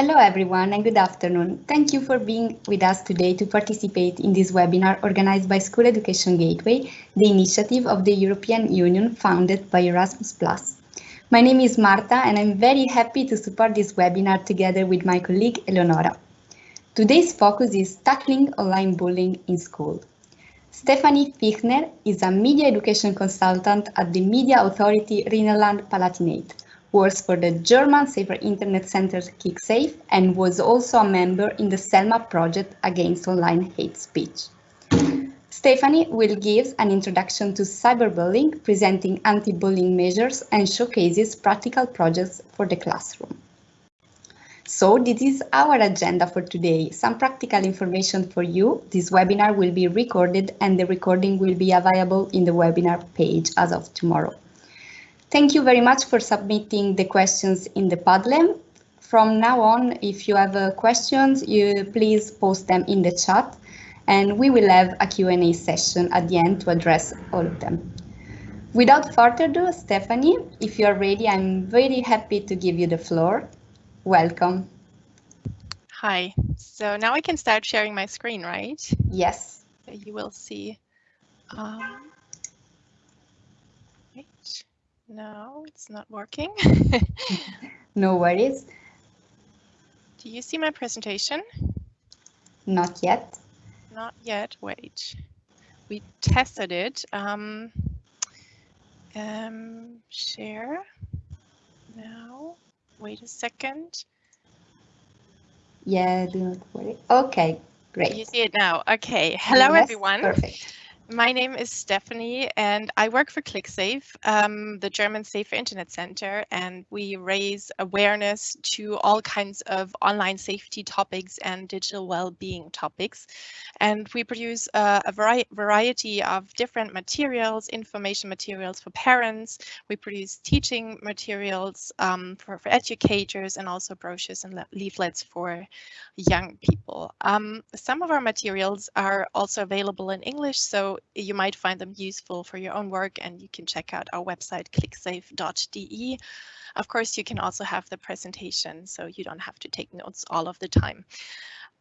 Hello everyone and good afternoon. Thank you for being with us today to participate in this webinar organized by School Education Gateway, the initiative of the European Union founded by Erasmus+. My name is Marta and I'm very happy to support this webinar together with my colleague Eleonora. Today's focus is tackling online bullying in school. Stephanie Fichtner is a media education consultant at the Media Authority Rhineland-Palatinate, works for the German Safer Internet Center klicksafe and was also a member in the Selma project against online hate speech. Stephanie will give an introduction to cyberbullying, presenting anti-bullying measures and showcases practical projects for the classroom. So this is our agenda for today. Some practical information for you. This webinar will be recorded and the recording will be available in the webinar page as of tomorrow. Thank you very much for submitting the questions in the Padlet. From now on, if you have uh, questions, you please post them in the chat and we will have a Q&A session at the end to address all of them. Without further ado, Stephanie, if you are ready, I'm very happy to give you the floor. Welcome. Hi, so now I can start sharing my screen, right? Yes. You will see. Um, no, it's not working. no worries. Do you see my presentation? Not yet. Not yet. Wait. We tested it. Um, um, share. Now, wait a second. Yeah, do not worry. Okay, great. You see it now. Okay. Hello, yes, everyone. Perfect. My name is Stephanie and I work for klicksafe, um, the German Safer Internet Center, and we raise awareness to all kinds of online safety topics and digital well-being topics. And we produce uh, a vari variety of different materials, information materials for parents. We produce teaching materials um, for, for educators and also brochures and leaflets for young people. Um, some of our materials are also available in English, so you might find them useful for your own work and you can check out our website klicksafe.de. Of course, you can also have the presentation so you don't have to take notes all of the time.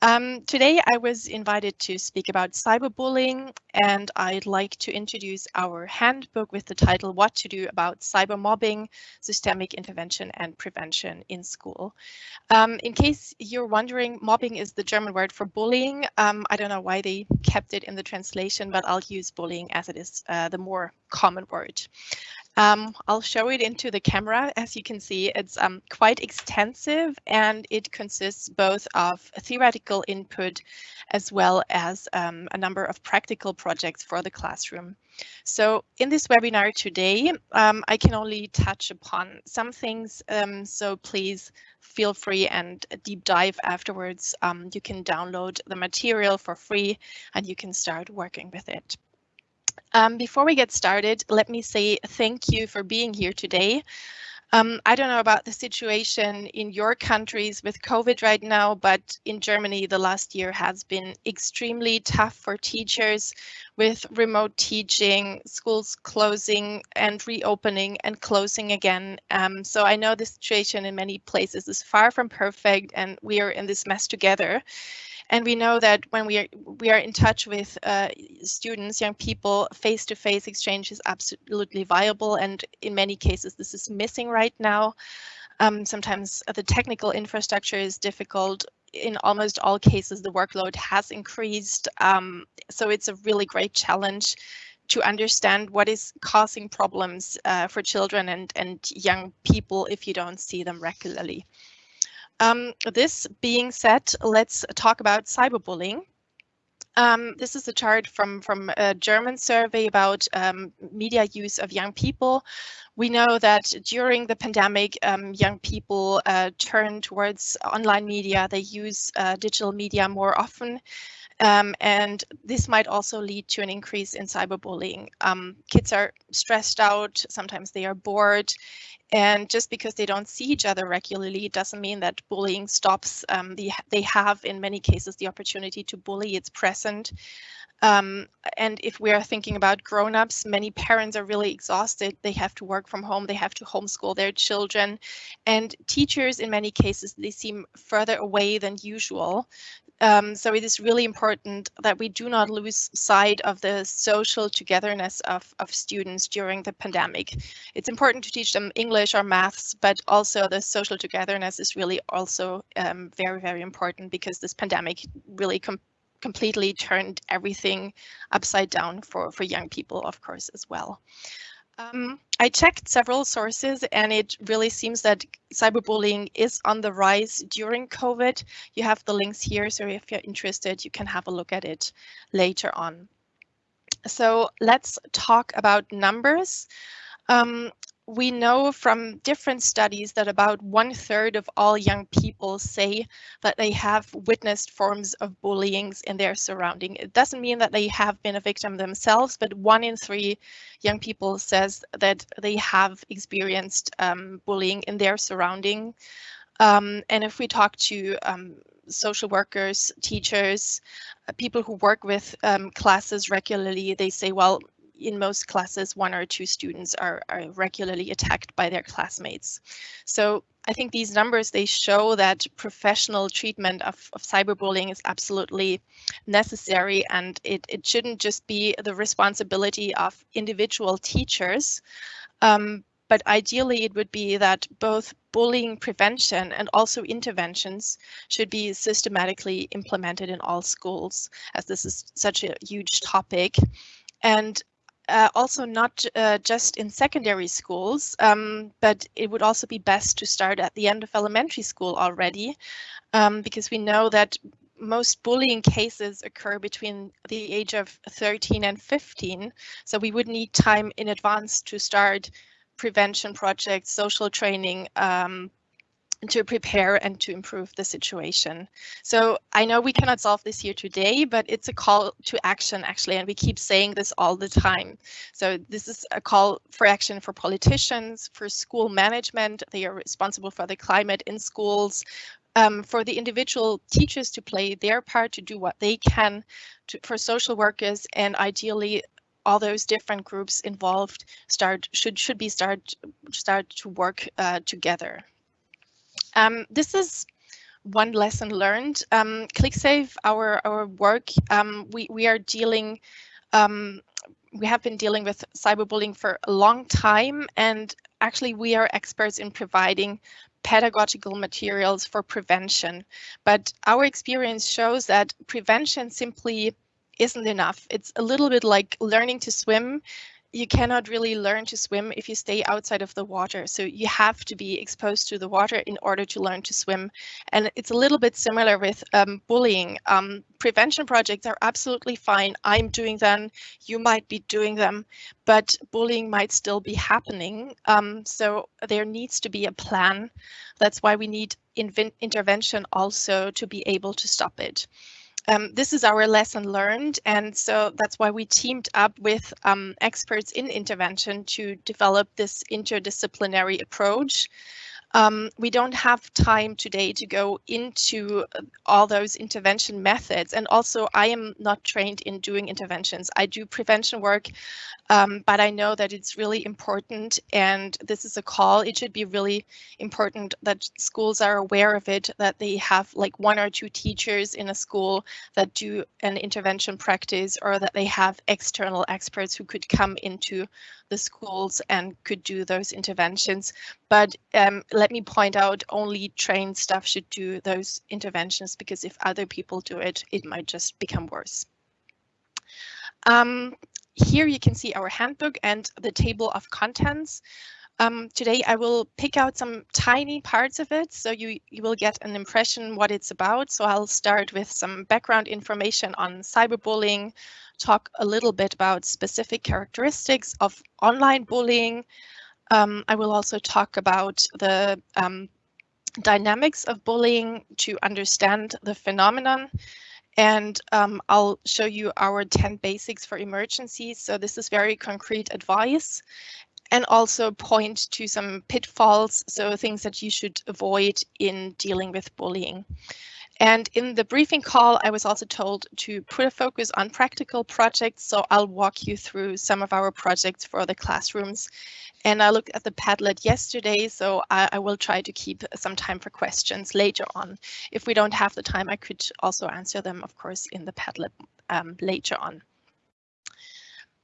Um, today I was invited to speak about cyberbullying and I'd like to introduce our handbook with the title What to Do About Cybermobbing, Systemic Intervention and Prevention in School. Um, in case you're wondering, mobbing is the German word for bullying. Um, I don't know why they kept it in the translation, but I'll use bullying as it is uh, the more common word. Um, I'll show it into the camera. As you can see, it's um, quite extensive and it consists both of theoretical input as well as um, a number of practical projects for the classroom. So in this webinar today, um, I can only touch upon some things, um, so please feel free and deep dive afterwards. Um, you can download the material for free and you can start working with it. Um, before we get started, let me say thank you for being here today. Um, I don't know about the situation in your countries with COVID right now, but in Germany, the last year has been extremely tough for teachers with remote teaching, schools closing and reopening and closing again. Um, so I know the situation in many places is far from perfect and we are in this mess together. And we know that when we are we are in touch with uh, students, young people, face-to-face -face exchange is absolutely viable. And in many cases, this is missing right now. Um, sometimes the technical infrastructure is difficult. In almost all cases, the workload has increased. Um, so it's a really great challenge to understand what is causing problems uh, for children and, and young people if you don't see them regularly. Um, this being said, let's talk about cyberbullying. Um, this is a chart from, from a German survey about um, media use of young people. We know that during the pandemic, um, young people uh, turn towards online media. They use uh, digital media more often. Um, and this might also lead to an increase in cyberbullying. Um, kids are stressed out, sometimes they are bored, And just because they don't see each other regularly doesn't mean that bullying stops. Um, the, they have, in many cases, the opportunity to bully. It's present. Um, and if we are thinking about grown-ups, many parents are really exhausted. They have to work from home. They have to homeschool their children. And teachers, in many cases, they seem further away than usual. Um, so it is really important that we do not lose sight of the social togetherness of, of students during the pandemic. It's important to teach them English or maths, but also the social togetherness is really also um, very, very important because this pandemic really com completely turned everything upside down for, for young people, of course, as well. Um, I checked several sources and it really seems that cyberbullying is on the rise during COVID. You have the links here, so if you're interested, you can have a look at it later on. So let's talk about numbers. Um, we know from different studies that about one third of all young people say that they have witnessed forms of bullying in their surrounding. It doesn't mean that they have been a victim themselves, but one in three young people says that they have experienced um, bullying in their surrounding. Um, and if we talk to um, social workers, teachers, uh, people who work with um, classes regularly, they say, well, in most classes, one or two students are, are regularly attacked by their classmates. So I think these numbers, they show that professional treatment of, of cyberbullying is absolutely necessary and it, it shouldn't just be the responsibility of individual teachers, um, but ideally it would be that both bullying prevention and also interventions should be systematically implemented in all schools as this is such a huge topic. And uh, also not uh, just in secondary schools, um, but it would also be best to start at the end of elementary school already, um, because we know that most bullying cases occur between the age of 13 and 15. So we would need time in advance to start prevention projects, social training, um, to prepare and to improve the situation. So I know we cannot solve this here today, but it's a call to action actually, and we keep saying this all the time. So this is a call for action for politicians, for school management. They are responsible for the climate in schools, um, for the individual teachers to play their part to do what they can to, for social workers and ideally all those different groups involved start should should be start start to work uh, together. Um, this is one lesson learned. Um, klicksafe, our our work, um, we we are dealing. Um, we have been dealing with cyberbullying for a long time, and actually we are experts in providing pedagogical materials for prevention. But our experience shows that prevention simply isn't enough. It's a little bit like learning to swim you cannot really learn to swim if you stay outside of the water. So you have to be exposed to the water in order to learn to swim. And it's a little bit similar with um, bullying. Um, prevention projects are absolutely fine. I'm doing them. You might be doing them, but bullying might still be happening. Um, so there needs to be a plan. That's why we need intervention also to be able to stop it um, this is our lesson learned. And so that's why we teamed up with um, experts in intervention to develop this interdisciplinary approach. Um, we don't have time today to go into uh, all those intervention methods. And also, I am not trained in doing interventions. I do prevention work, um, but I know that it's really important. And this is a call. It should be really important that schools are aware of it, that they have like one or two teachers in a school that do an intervention practice, or that they have external experts who could come into the schools and could do those interventions. But um, let me point out only trained staff should do those interventions because if other people do it, it might just become worse. Um, here you can see our handbook and the table of contents. Um, today I will pick out some tiny parts of it so you, you will get an impression what it's about. So I'll start with some background information on cyberbullying, talk a little bit about specific characteristics of online bullying. Um, I will also talk about the um, dynamics of bullying to understand the phenomenon. And um, I'll show you our 10 basics for emergencies. So this is very concrete advice. and also point to some pitfalls, so things that you should avoid in dealing with bullying. And in the briefing call, I was also told to put a focus on practical projects. So I'll walk you through some of our projects for the classrooms. And I looked at the Padlet yesterday, so I, I will try to keep some time for questions later on. If we don't have the time, I could also answer them, of course, in the Padlet um, later on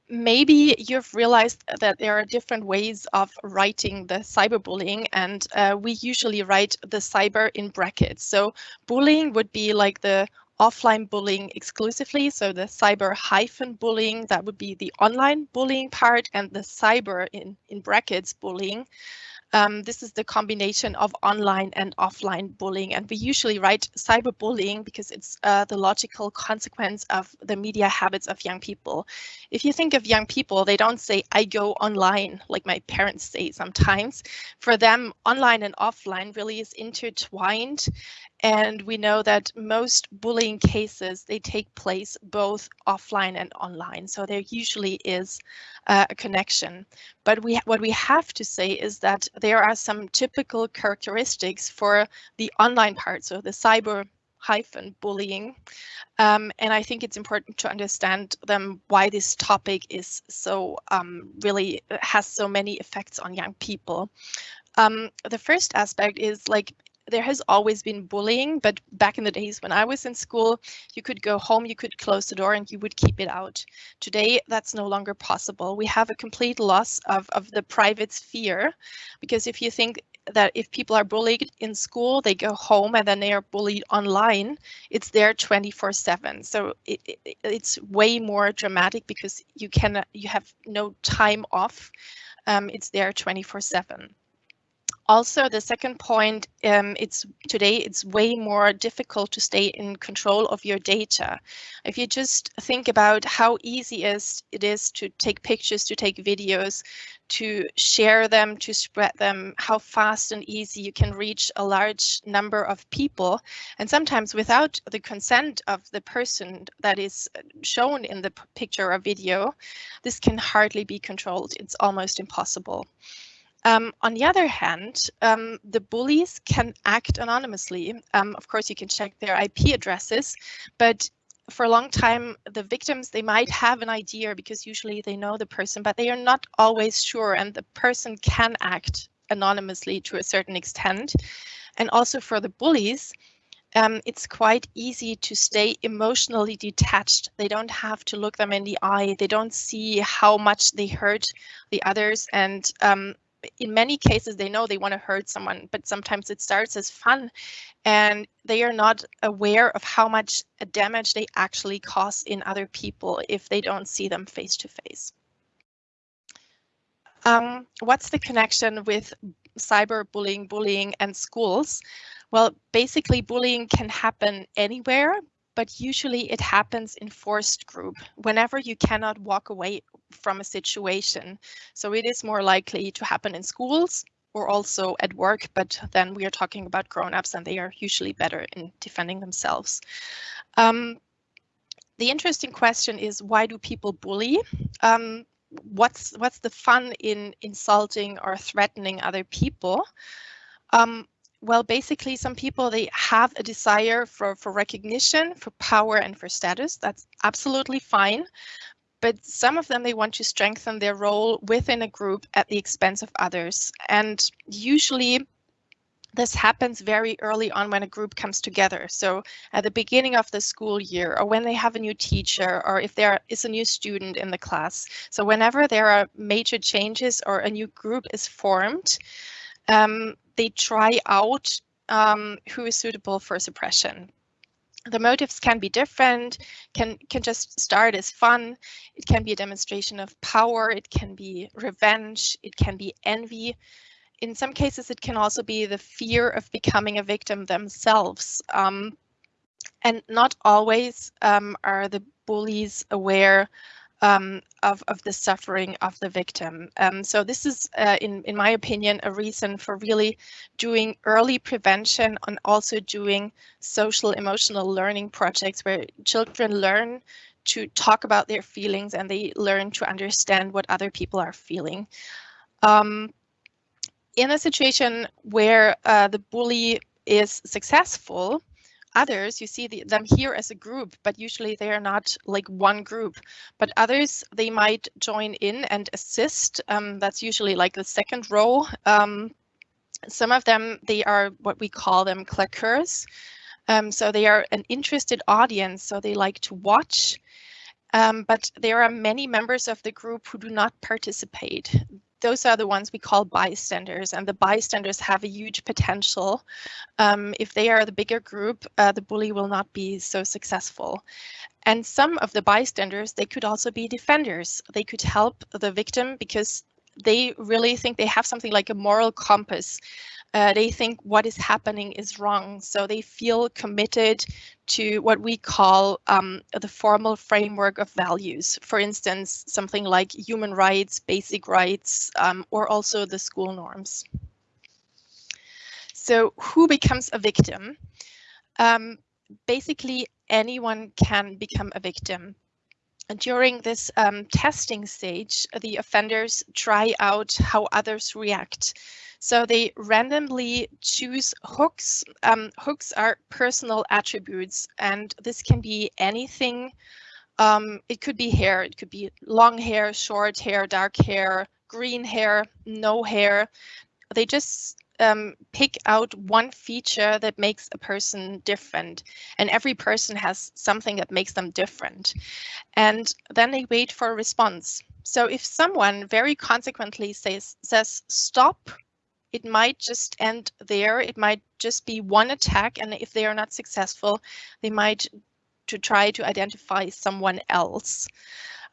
maybe you've realized that there are different ways of writing the cyberbullying and uh, we usually write the cyber in brackets. So bullying would be like the offline bullying exclusively. So the cyber hyphen bullying, that would be the online bullying part and the cyber in, in brackets bullying. Um, this is the combination of online and offline bullying, and we usually write cyberbullying because it's uh, the logical consequence of the media habits of young people. If you think of young people, they don't say, I go online, like my parents say sometimes. For them, online and offline really is intertwined, and we know that most bullying cases, they take place both offline and online. So there usually is uh, a connection. But we what we have to say is that there are some typical characteristics for the online part, so the cyber hyphen bullying. Um, and I think it's important to understand them why this topic is so um, really has so many effects on young people. Um, the first aspect is like there has always been bullying, but back in the days when I was in school, you could go home, you could close the door and you would keep it out. Today, that's no longer possible. We have a complete loss of, of the private sphere, because if you think that if people are bullied in school, they go home and then they are bullied online, it's there 24 seven. So it, it, it's way more dramatic because you can you have no time off. Um, it's there 24 seven also the second point um, it's today it's way more difficult to stay in control of your data. If you just think about how easy it is to take pictures to take videos to share them to spread them how fast and easy you can reach a large number of people. And sometimes without the consent of the person that is shown in the picture or video this can hardly be controlled. It's almost impossible um, on the other hand, um, the bullies can act anonymously. Um, of course, you can check their IP addresses, but for a long time, the victims, they might have an idea because usually they know the person, but they are not always sure and the person can act anonymously to a certain extent. And also for the bullies, um, it's quite easy to stay emotionally detached. They don't have to look them in the eye. They don't see how much they hurt the others. And um, in many cases they know they want to hurt someone but sometimes it starts as fun and they are not aware of how much damage they actually cause in other people if they don't see them face to face um, what's the connection with cyberbullying bullying and schools? Well basically bullying can happen anywhere but usually it happens in forced group. Whenever you cannot walk away from a situation. So it is more likely to happen in schools or also at work, but then we are talking about grown-ups and they are usually better in defending themselves. Um, the interesting question is why do people bully? Um, what's what's the fun in insulting or threatening other people? Um, well, basically, some people they have a desire for for recognition, for power, and for status. That's absolutely fine. But some of them they want to strengthen their role within a group at the expense of others, and usually this happens very early on when a group comes together. So at the beginning of the school year or when they have a new teacher or if there is a new student in the class. So whenever there are major changes or a new group is formed, um, they try out um, who is suitable for suppression. The motives can be different, can, can just start as fun. It can be a demonstration of power. It can be revenge. It can be envy. In some cases, it can also be the fear of becoming a victim themselves. Um, and not always um, are the bullies aware um, of, of the suffering of the victim. Um, so this is, uh, in, in my opinion, a reason for really doing early prevention and also doing social emotional learning projects where children learn to talk about their feelings and they learn to understand what other people are feeling. Um, in a situation where uh, the bully is successful, others you see the, them here as a group but usually they are not like one group. But others they might join in and assist um, that's usually like the second row. Um, some of them they are what we call them claqueurs um, so they are an interested audience so they like to watch. Um, but there are many members of the group who do not participate those are the ones we call bystanders and the bystanders have a huge potential. Um, if they are the bigger group, uh, the bully will not be so successful. And some of the bystanders, they could also be defenders. They could help the victim because they really think they have something like a moral compass uh, they think what is happening is wrong. So they feel committed to what we call um, the formal framework of values. For instance, something like human rights, basic rights, um, or also the school norms. So who becomes a victim? Um, basically, anyone can become a victim. During this um, testing stage, the offenders try out how others react. So they randomly choose hooks. Um, hooks are personal attributes, and this can be anything. Um, it could be hair, it could be long hair, short hair, dark hair, green hair, no hair. They just um, pick out one feature that makes a person different. And every person has something that makes them different. And then they wait for a response. So if someone very consequently says, says stop, it might just end there. It might just be one attack. And if they are not successful, they might to try to identify someone else.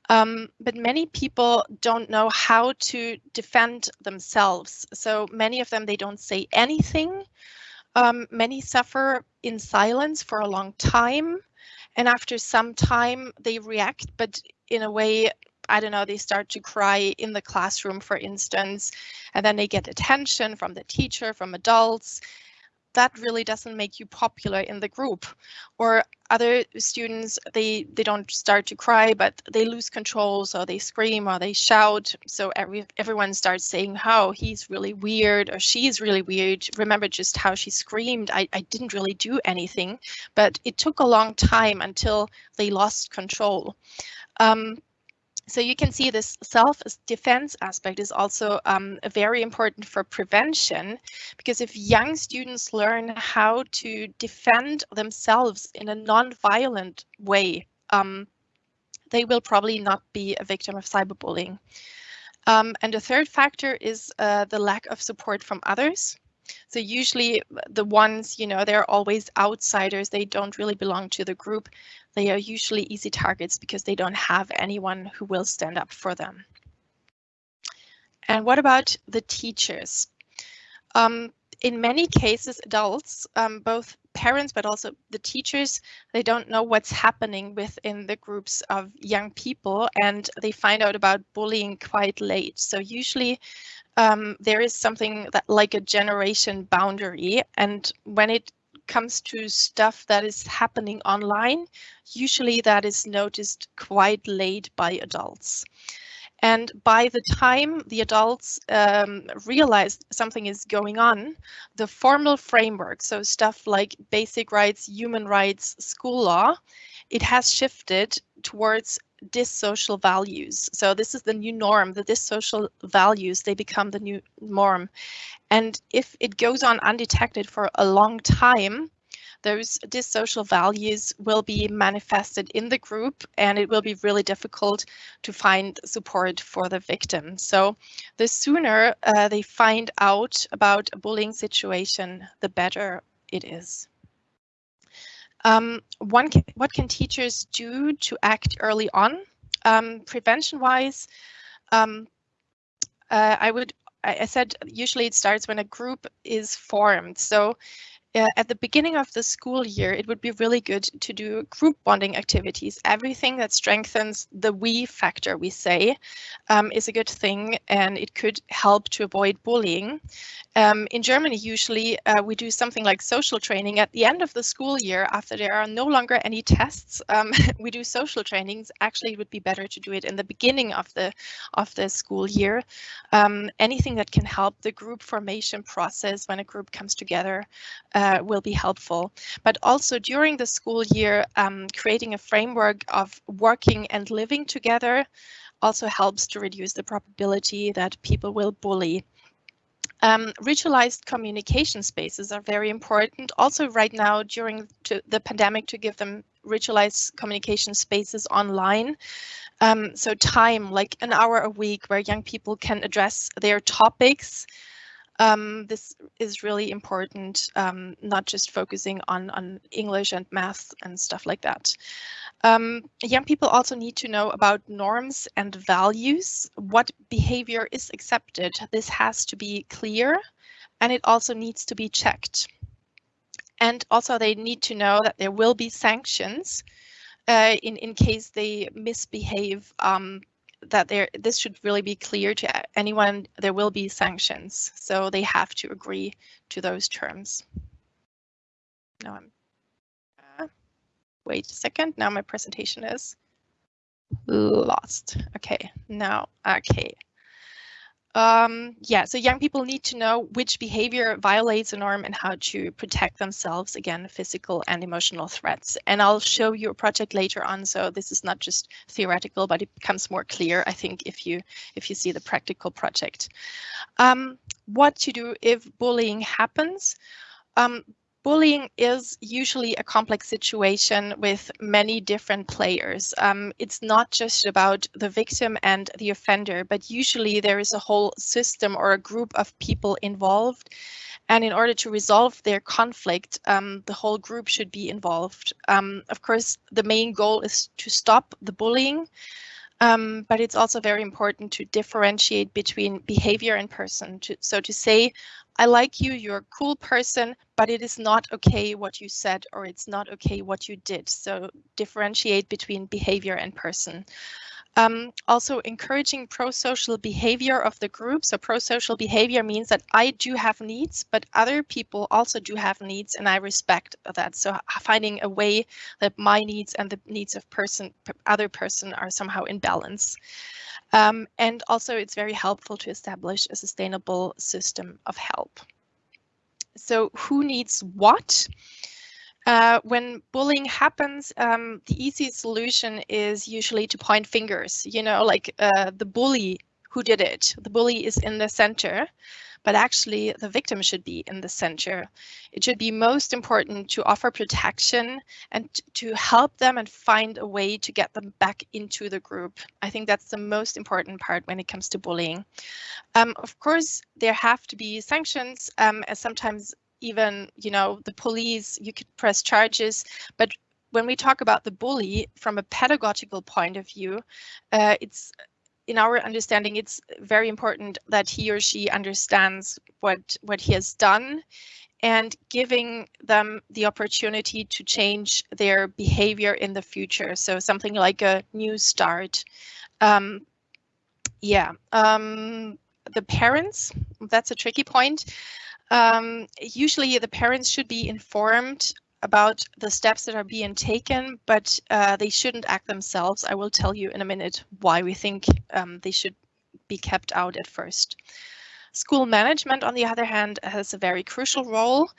Um, but many people don't know how to defend themselves. So many of them, they don't say anything. Um, many suffer in silence for a long time. And after some time, they react, but in a way I don't know, they start to cry in the classroom, for instance, and then they get attention from the teacher, from adults. That really doesn't make you popular in the group. Or other students, they, they don't start to cry, but they lose control, so they scream or they shout. So every, everyone starts saying, how oh, he's really weird or she's really weird. Remember just how she screamed. I, I didn't really do anything, but it took a long time until they lost control. Um, so you can see this self-defense aspect is also um, very important for prevention, because if young students learn how to defend themselves in a non-violent way, um, they will probably not be a victim of cyberbullying. Um, and the third factor is uh, the lack of support from others. So usually the ones, you know, they're always outsiders. They don't really belong to the group. They are usually easy targets because they don't have anyone who will stand up for them. And what about the teachers? Um, in many cases, adults, um, both parents but also the teachers, they don't know what's happening within the groups of young people and they find out about bullying quite late. So usually um, there is something that like a generation boundary and when it comes to stuff that is happening online, usually that is noticed quite late by adults. And by the time the adults um, realize something is going on, the formal framework, so stuff like basic rights, human rights, school law, it has shifted towards dissocial values. So this is the new norm, the dissocial values, they become the new norm. And if it goes on undetected for a long time, those dissocial values will be manifested in the group and it will be really difficult to find support for the victim. So the sooner uh, they find out about a bullying situation, the better it is. Um, one can, what can teachers do to act early on? Um, Prevention-wise, um, uh, I would I said usually it starts when a group is formed. So uh, at the beginning of the school year, it would be really good to do group bonding activities. Everything that strengthens the we factor, we say, um, is a good thing and it could help to avoid bullying. Um, in Germany, usually uh, we do something like social training at the end of the school year after there are no longer any tests. Um, we do social trainings. Actually, it would be better to do it in the beginning of the of the school year. Um, anything that can help the group formation process when a group comes together will be helpful. But also during the school year, um, creating a framework of working and living together also helps to reduce the probability that people will bully. Um, ritualized communication spaces are very important. Also right now during the pandemic to give them ritualized communication spaces online. Um, so time, like an hour a week where young people can address their topics. Um, this is really important, um, not just focusing on, on English and math and stuff like that. Um, young people also need to know about norms and values, what behavior is accepted. This has to be clear and it also needs to be checked. And also they need to know that there will be sanctions uh, in, in case they misbehave um, that there this should really be clear to anyone there will be sanctions. So they have to agree to those terms. Now i'm uh, wait a second. Now my presentation is lost. Okay now okay um, yeah, so young people need to know which behavior violates a norm and how to protect themselves against physical and emotional threats. And I'll show you a project later on, so this is not just theoretical, but it becomes more clear, I think, if you if you see the practical project. Um, what to do if bullying happens? Um, Bullying is usually a complex situation with many different players. Um, it's not just about the victim and the offender, but usually there is a whole system or a group of people involved. And in order to resolve their conflict, um, the whole group should be involved. Um, of course, the main goal is to stop the bullying, um, but it's also very important to differentiate between behavior and person. To, so to say, I like you, you're a cool person, but it is not okay what you said or it's not okay what you did. So differentiate between behavior and person. Um, also encouraging pro-social behavior of the group. So pro-social behavior means that I do have needs, but other people also do have needs and I respect that. So finding a way that my needs and the needs of person, other person are somehow in balance. Um, and also it's very helpful to establish a sustainable system of help. So who needs what? Uh, when bullying happens, um, the easiest solution is usually to point fingers, you know, like uh, the bully who did it. The bully is in the center but actually the victim should be in the center. It should be most important to offer protection and to help them and find a way to get them back into the group. I think that's the most important part when it comes to bullying. Um, of course, there have to be sanctions um, as sometimes even, you know, the police, you could press charges, but when we talk about the bully from a pedagogical point of view, uh, it's in our understanding, it's very important that he or she understands what what he has done and giving them the opportunity to change their behavior in the future. So something like a new start. Um, yeah, um, the parents, that's a tricky point. Um, usually the parents should be informed about the steps that are being taken, but uh, they shouldn't act themselves. I will tell you in a minute why we think um, they should be kept out at first. School management, on the other hand, has a very crucial role.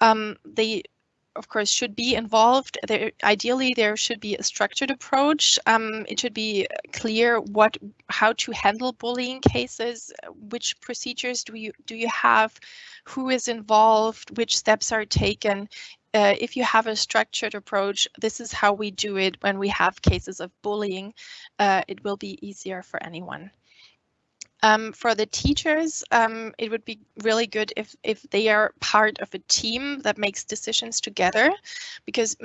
Um, they, of course, should be involved. There, ideally, there should be a structured approach. Um, it should be clear what, how to handle bullying cases, which procedures do you do you have, who is involved, which steps are taken uh, if you have a structured approach, this is how we do it when we have cases of bullying. Uh, it will be easier for anyone. Um, for the teachers, um, it would be really good if, if they are part of a team that makes decisions together, because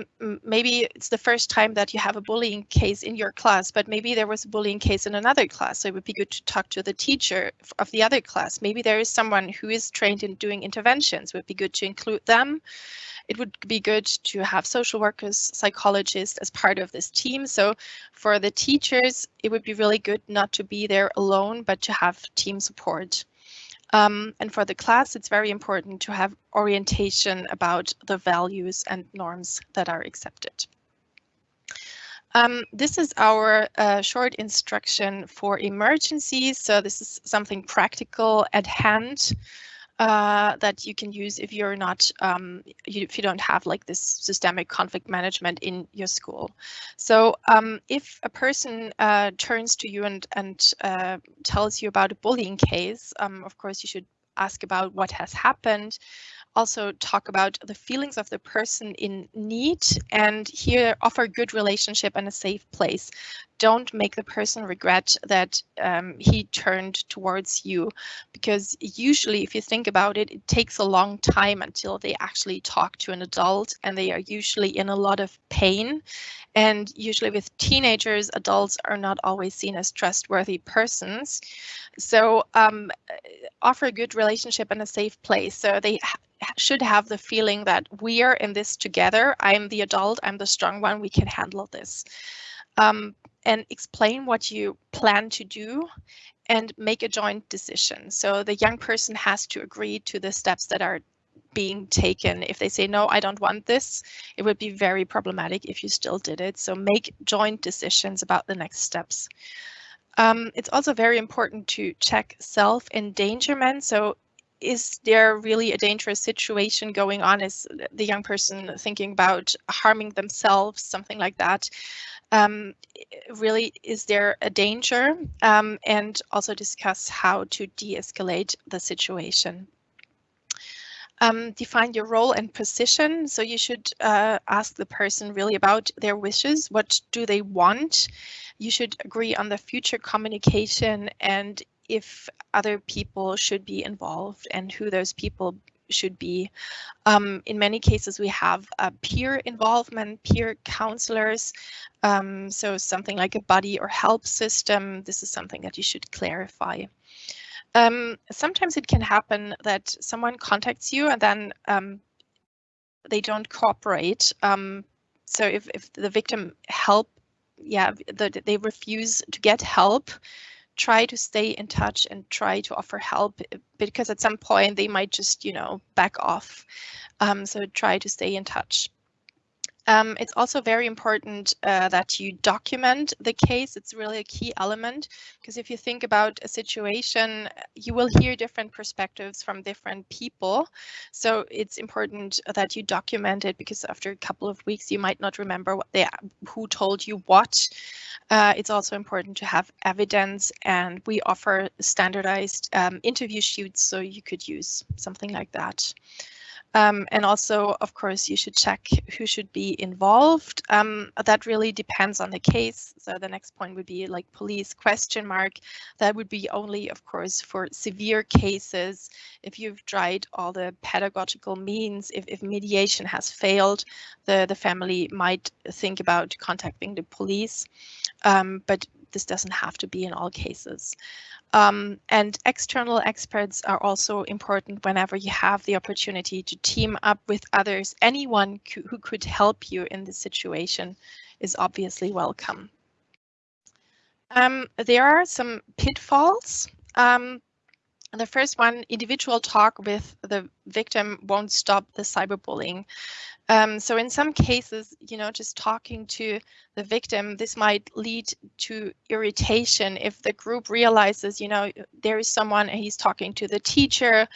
maybe it's the first time that you have a bullying case in your class, but maybe there was a bullying case in another class. So it would be good to talk to the teacher of the other class. Maybe there is someone who is trained in doing interventions. It would be good to include them it would be good to have social workers, psychologists as part of this team. So for the teachers, it would be really good not to be there alone, but to have team support. Um, and for the class, it's very important to have orientation about the values and norms that are accepted. Um, this is our uh, short instruction for emergencies. So this is something practical at hand uh, that you can use if you're not um, you, if you don't have like this systemic conflict management in your school. So um, if a person uh, turns to you and and uh, tells you about a bullying case, um, of course you should ask about what has happened also talk about the feelings of the person in need and here offer good relationship and a safe place don't make the person regret that um, he turned towards you. Because usually if you think about it it takes a long time until they actually talk to an adult and they are usually in a lot of pain. And usually with teenagers adults are not always seen as trustworthy persons. So um, offer a good relationship and a safe place. So they should have the feeling that we are in this together. I'm the adult i'm the strong one we can handle this. Um, and explain what you plan to do and make a joint decision. So the young person has to agree to the steps that are being taken. If they say, no, I don't want this, it would be very problematic if you still did it. So make joint decisions about the next steps. Um, it's also very important to check self-endangerment. So is there really a dangerous situation going on? Is the young person thinking about harming themselves, something like that? Um, really, is there a danger? Um, and also discuss how to de-escalate the situation. Um, define your role and position. So you should uh, ask the person really about their wishes. What do they want? You should agree on the future communication and if other people should be involved and who those people should be. Um, in many cases, we have peer involvement, peer counselors. Um, so something like a buddy or help system. This is something that you should clarify. Um, sometimes it can happen that someone contacts you and then um, they don't cooperate. Um, so if, if the victim help, yeah, the, they refuse to get help, try to stay in touch and try to offer help eh, because at some point they might just, you know, back off. Um, so try to stay in touch. Um, it's also very important uh, that you document the case. It's really a key element because if you think about a situation, you will hear different perspectives from different people. So it's important that you document it because after a couple of weeks, you might not remember what they who told you what. Uh, it's also important to have evidence and we offer standardized um, interview sheets so you could use something like that. Um, and also, of course, you should check who should be involved. Um, that really depends on the case. So the next point would be like police question mark. That would be only, of course, for severe cases. If you've tried all the pedagogical means, if, if mediation has failed, the, the family might think about contacting the police. Um, but this doesn't have to be in all cases. Um, and external experts are also important whenever you have the opportunity to team up with others. Anyone who could help you in this situation is obviously welcome. Um, there are some pitfalls. Um, the first one, individual talk with the victim won't stop the cyberbullying. Um, so in some cases, you know, just talking to the victim, this might lead to irritation if the group realizes, you know, there is someone and he's talking to the teacher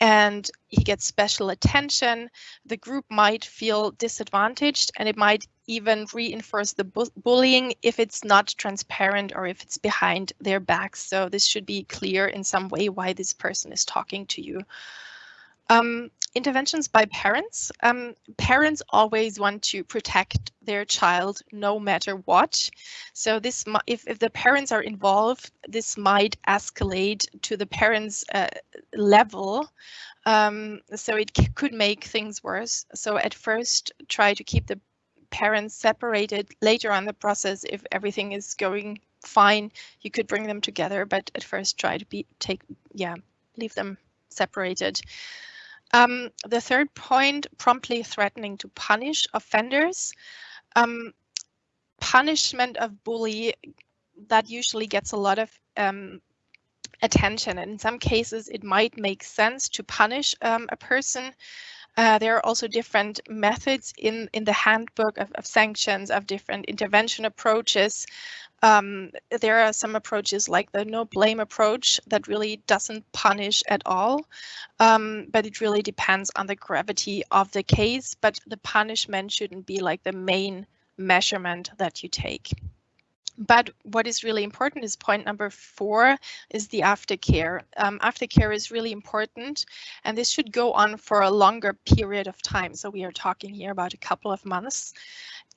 and he gets special attention, the group might feel disadvantaged and it might even reinforce the bu bullying if it's not transparent or if it's behind their backs. So this should be clear in some way why this person is talking to you. Um, interventions by parents. Um, parents always want to protect their child no matter what. So this, if, if the parents are involved, this might escalate to the parents uh, level. Um, so it could make things worse. So at first try to keep the parents separated later on the process if everything is going fine you could bring them together but at first try to be take yeah leave them separated um, the third point, promptly threatening to punish offenders. Um, punishment of bully, that usually gets a lot of um, attention. And in some cases, it might make sense to punish um, a person. Uh, there are also different methods in, in the handbook of, of sanctions, of different intervention approaches. Um, there are some approaches like the no blame approach that really doesn't punish at all, um, but it really depends on the gravity of the case. But the punishment shouldn't be like the main measurement that you take. But what is really important is point number four is the aftercare. Um, aftercare is really important and this should go on for a longer period of time. So we are talking here about a couple of months.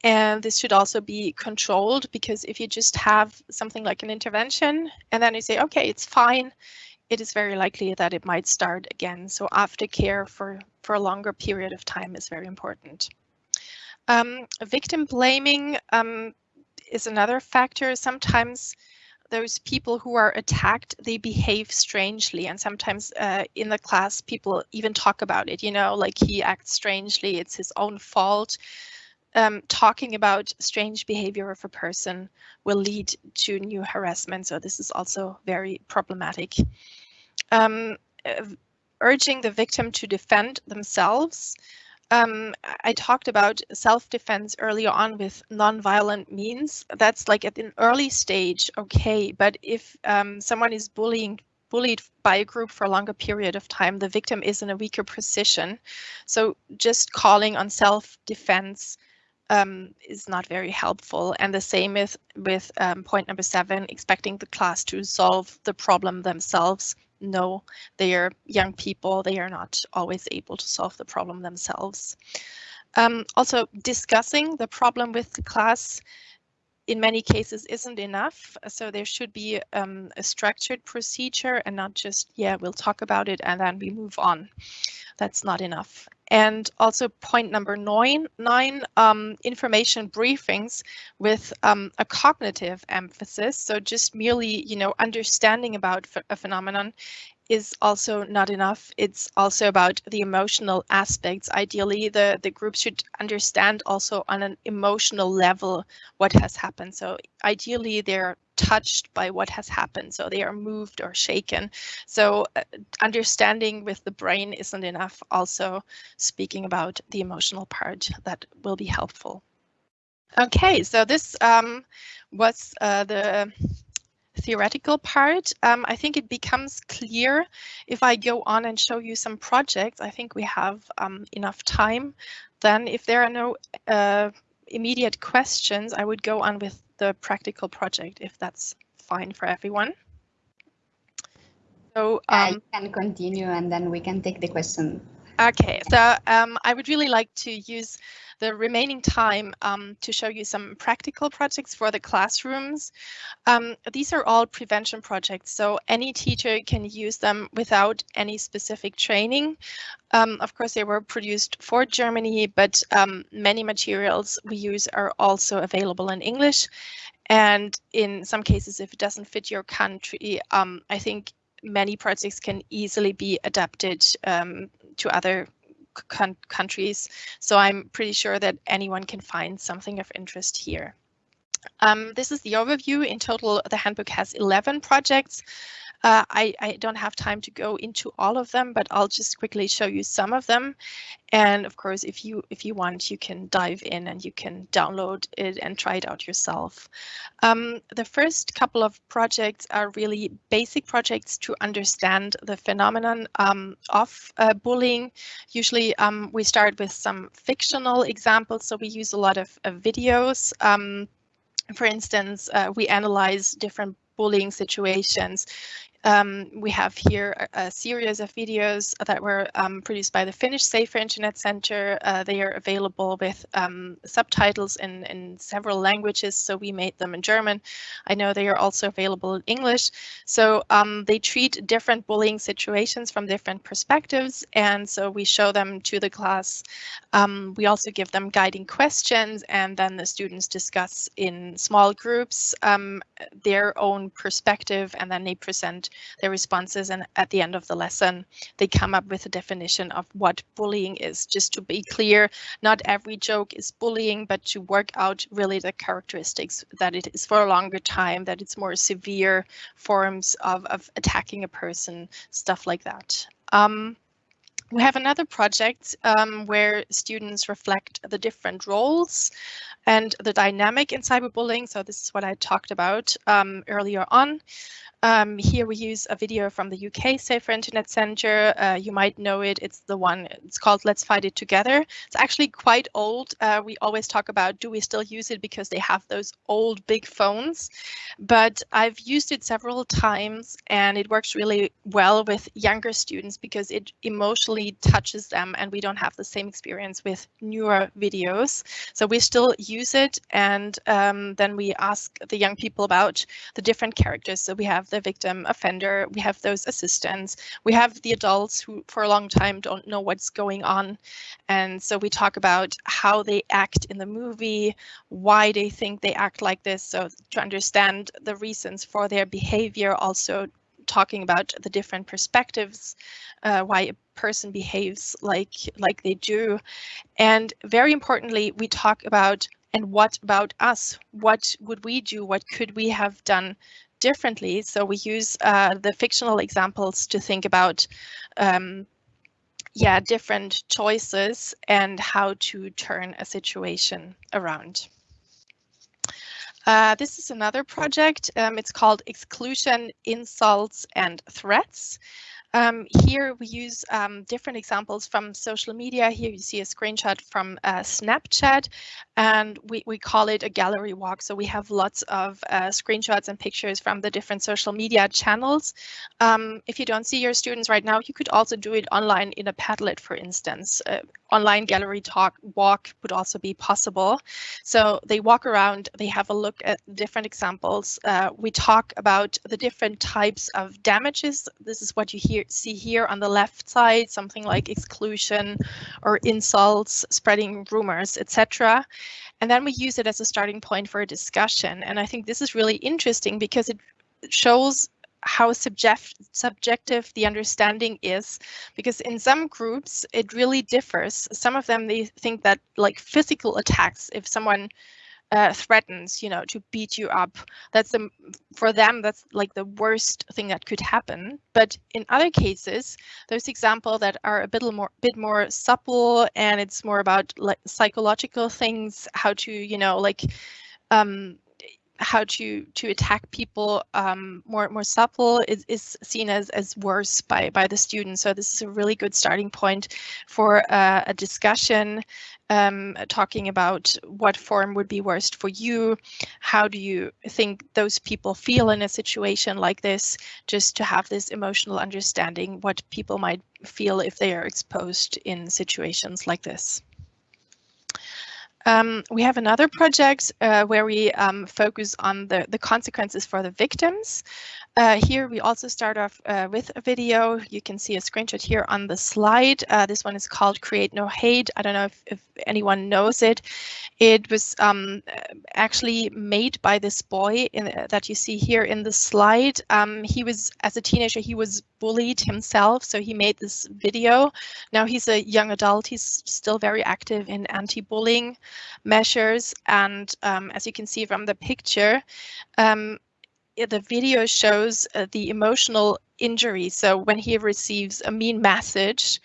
And this should also be controlled because if you just have something like an intervention and then you say, okay, it's fine, it is very likely that it might start again. So aftercare for, for a longer period of time is very important. Um, victim blaming um, is another factor. Sometimes those people who are attacked, they behave strangely. And sometimes uh, in the class, people even talk about it, you know, like he acts strangely, it's his own fault um, talking about strange behavior of a person will lead to new harassment. So this is also very problematic. Um, uh, urging the victim to defend themselves. Um, I talked about self-defense earlier on with non-violent means. That's like at an early stage, okay. But if um, someone is bullying bullied by a group for a longer period of time, the victim is in a weaker position. So just calling on self-defense um, is not very helpful. And the same with, with um, point number seven, expecting the class to solve the problem themselves. No, they are young people. They are not always able to solve the problem themselves. Um, also, discussing the problem with the class in many cases isn't enough. So there should be um, a structured procedure and not just, yeah, we'll talk about it and then we move on. That's not enough. And also point number nine, nine um, information briefings with um, a cognitive emphasis. So just merely, you know, understanding about a phenomenon is also not enough. It's also about the emotional aspects. Ideally, the, the group should understand also on an emotional level what has happened. So ideally, they're touched by what has happened. So they are moved or shaken. So uh, understanding with the brain isn't enough. Also speaking about the emotional part that will be helpful. Okay, so this um, was uh, the theoretical part. Um, I think it becomes clear if I go on and show you some projects. I think we have um, enough time. Then if there are no uh, immediate questions, I would go on with the practical project if that's fine for everyone. So um, I can continue and then we can take the question. Okay, so um, I would really like to use the remaining time um, to show you some practical projects for the classrooms. Um, these are all prevention projects, so any teacher can use them without any specific training. Um, of course, they were produced for Germany, but um, many materials we use are also available in English. And in some cases, if it doesn't fit your country, um, I think many projects can easily be adapted um, to other countries. So I'm pretty sure that anyone can find something of interest here. Um, this is the overview. In total, the handbook has 11 projects. Uh, I, I, don't have time to go into all of them, but I'll just quickly show you some of them. And of course, if you if you want, you can dive in and you can download it and try it out yourself. Um, the first couple of projects are really basic projects to understand the phenomenon um, of uh, bullying. Usually um, we start with some fictional examples, so we use a lot of uh, videos. Um, for instance, uh, we analyze different bullying situations. Um, we have here a, a, series of videos that were um, produced by the Finnish Safer Internet Center. Uh, they are available with um, subtitles in, in several languages, so we made them in German. I know they are also available in English. So um, they treat different bullying situations from different perspectives, and so we show them to the class. Um, we also give them guiding questions, and then the students discuss in small groups um, their own perspective, and then they present their responses and at the end of the lesson they come up with a definition of what bullying is. Just to be clear, not every joke is bullying, but to work out really the characteristics that it is for a longer time, that it's more severe forms of, of attacking a person, stuff like that. Um, we have another project um, where students reflect the different roles and the dynamic in cyberbullying. So this is what I talked about um, earlier on. Um, here we use a video from the UK Safer Internet Centre. Uh, you might know it. It's the one, it's called Let's Fight It Together. It's actually quite old. Uh, we always talk about, do we still use it because they have those old big phones? But I've used it several times and it works really well with younger students because it emotionally touches them and we don't have the same experience with newer videos. So we still use it and um, then we ask the young people about the different characters. So we have have the victim offender, we have those assistants, we have the adults who for a long time don't know what's going on. And so we talk about how they act in the movie, why they think they act like this. So to understand the reasons for their behavior, also talking about the different perspectives, uh, why a person behaves like like they do. And very importantly, we talk about and what about us? What would we do? What could we have done differently. So we use uh, the fictional examples to think about um, yeah, different choices and how to turn a situation around. Uh, this is another project. Um, it's called Exclusion, Insults and Threats. Um, here we use um, different examples from social media. Here you see a screenshot from uh, Snapchat, and we, we call it a gallery walk. So we have lots of uh, screenshots and pictures from the different social media channels. Um, if you don't see your students right now, you could also do it online in a Padlet, for instance. Uh, online gallery talk walk would also be possible. So they walk around, they have a look at different examples. Uh, we talk about the different types of damages. This is what you hear, see here on the left side, something like exclusion or insults, spreading rumors, etc. And then we use it as a starting point for a discussion. And I think this is really interesting because it shows how subject, subjective the understanding is because in some groups it really differs some of them they think that like physical attacks if someone uh, threatens you know to beat you up. That's the for them that's like the worst thing that could happen. But in other cases those examples that are a bit more bit more supple and it's more about like psychological things how to you know like um how to to attack people um, more more supple is, is seen as as worse by by the students. So this is a really good starting point for uh, a discussion um, talking about what form would be worst for you. How do you think those people feel in a situation like this? Just to have this emotional understanding what people might feel if they are exposed in situations like this. Um, we have another project uh, where we um, focus on the, the consequences for the victims. Uh, here we also start off uh, with a video. You can see a screenshot here on the slide. Uh, this one is called Create No Hate. I don't know if, if anyone knows it. It was um, actually made by this boy in, that you see here in the slide. Um, he was, as a teenager, he was bullied himself, so he made this video. Now he's a young adult. He's still very active in anti-bullying measures. And um, as you can see from the picture, um, the video shows uh, the emotional injury. So when he receives a mean message,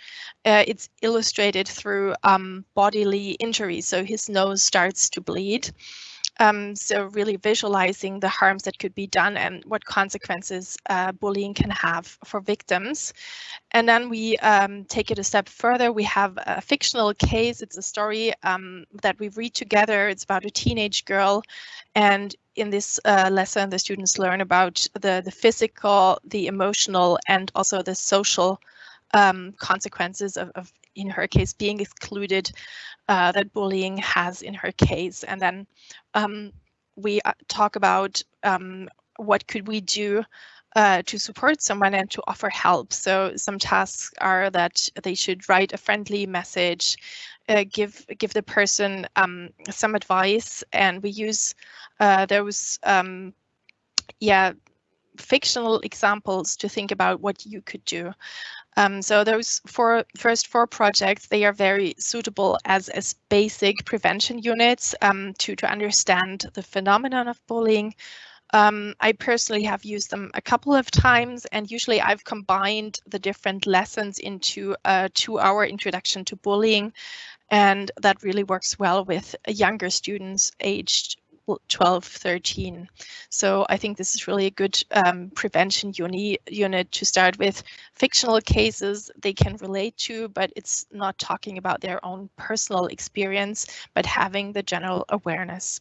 uh, it's illustrated through um, bodily injury. So his nose starts to bleed. Um, so really visualizing the harms that could be done and what consequences uh, bullying can have for victims. And then we um, take it a step further. We have a fictional case. It's a story um, that we read together. It's about a teenage girl. And in this uh, lesson, the students learn about the, the physical, the emotional, and also the social um, consequences of, of, in her case, being excluded uh, that bullying has in her case. And then um, we uh, talk about um, what could we do uh, to support someone and to offer help. So some tasks are that they should write a friendly message, uh, give give the person um, some advice, and we use uh, those um, yeah fictional examples to think about what you could do. Um, so those four first four projects, they are very suitable as, as basic prevention units um, to, to understand the phenomenon of bullying. Um, I personally have used them a couple of times and usually I've combined the different lessons into a two hour introduction to bullying and that really works well with younger students aged 12, 13. So I think this is really a good um, prevention uni unit to start with. Fictional cases they can relate to, but it's not talking about their own personal experience, but having the general awareness.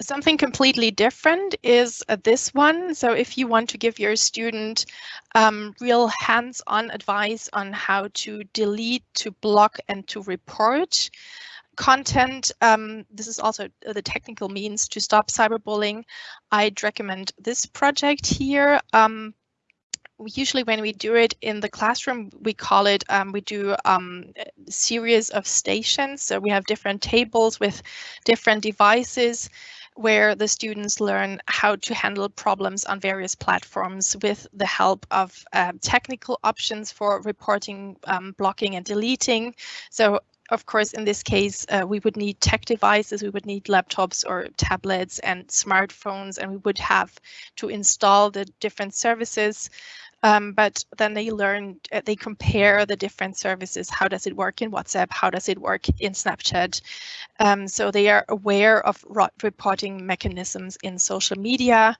Something completely different is uh, this one. So if you want to give your student um, real hands-on advice on how to delete, to block, and to report, content, um, this is also the technical means to stop cyberbullying. I'd recommend this project here. Um, usually when we do it in the classroom, we call it, um, we do um, a series of stations. So we have different tables with different devices where the students learn how to handle problems on various platforms with the help of uh, technical options for reporting, um, blocking and deleting. So of course, in this case, uh, we would need tech devices, we would need laptops or tablets and smartphones, and we would have to install the different services. Um, but then they learn, uh, they compare the different services. How does it work in WhatsApp? How does it work in Snapchat? Um, so they are aware of reporting mechanisms in social media.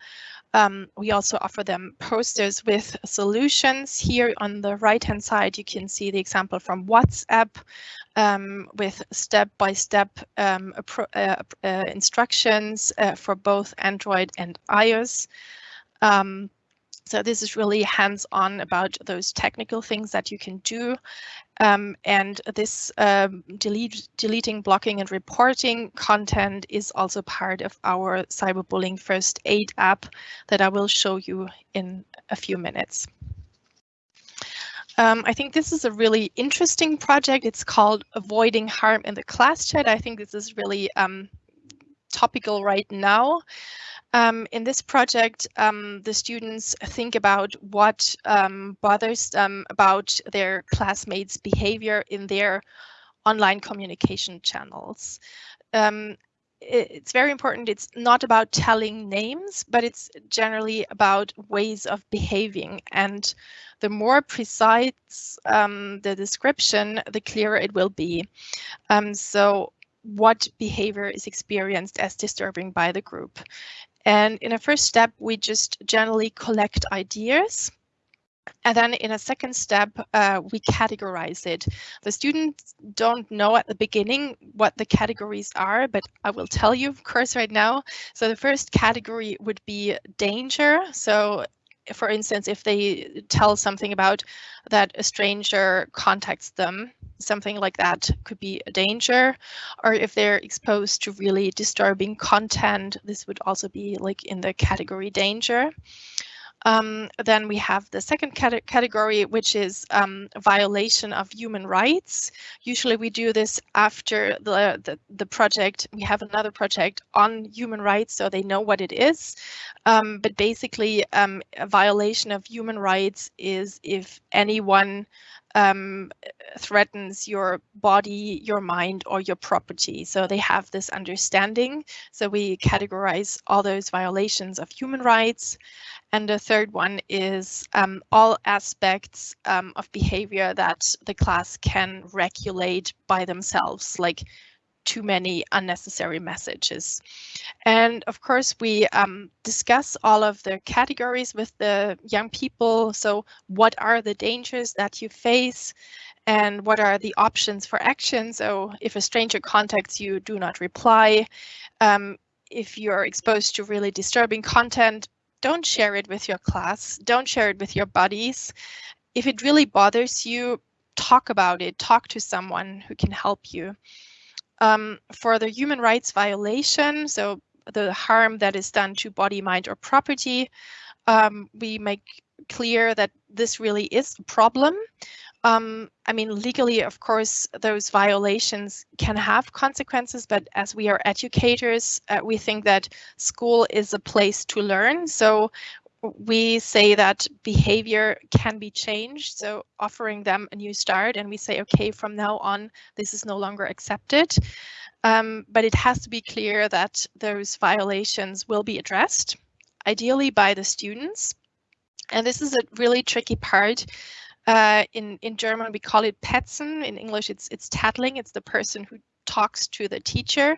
Um, we also offer them posters with solutions. Here on the right hand side, you can see the example from WhatsApp um, with step-by-step -step, um, uh, uh, instructions uh, for both Android and iOS. Um, so this is really hands-on about those technical things that you can do. Um, and this um, delete, deleting, blocking and reporting content is also part of our cyberbullying first aid app that I will show you in a few minutes. Um, I think this is a really interesting project. It's called Avoiding Harm in the Class Chat. I think this is really um, topical right now. Um, in this project, um, the students think about what um, bothers them about their classmates' behavior in their online communication channels. Um, it's very important. It's not about telling names, but it's generally about ways of behaving. And the more precise um, the description, the clearer it will be. Um, so what behavior is experienced as disturbing by the group. And in a first step, we just generally collect ideas and then in a second step, uh, we categorize it. The students don't know at the beginning what the categories are, but I will tell you, of course, right now. So the first category would be danger. So for instance, if they tell something about that a stranger contacts them, something like that could be a danger. Or if they're exposed to really disturbing content, this would also be like in the category danger. Um, then we have the second cate category, which is um, violation of human rights. Usually we do this after the, the, the, project. We have another project on human rights, so they know what it is. Um, but basically, um, a violation of human rights is if anyone um, threatens your body, your mind, or your property. So they have this understanding. So we categorize all those violations of human rights. And the third one is um, all aspects um, of behavior that the class can regulate by themselves, like too many unnecessary messages. And of course, we um, discuss all of the categories with the young people. So what are the dangers that you face? And what are the options for action? So if a stranger contacts you, do not reply. Um, if you're exposed to really disturbing content, don't share it with your class. Don't share it with your buddies. If it really bothers you, talk about it. Talk to someone who can help you. Um, for the human rights violation, so the harm that is done to body, mind, or property, um, we make clear that this really is a problem. Um, I mean, legally, of course, those violations can have consequences, but as we are educators, uh, we think that school is a place to learn. So we say that behavior can be changed, so offering them a new start, and we say, okay, from now on, this is no longer accepted. Um, but it has to be clear that those violations will be addressed, ideally by the students. And this is a really tricky part. Uh, in, in German, we call it Petzen. In English, it's, it's tattling. It's the person who talks to the teacher.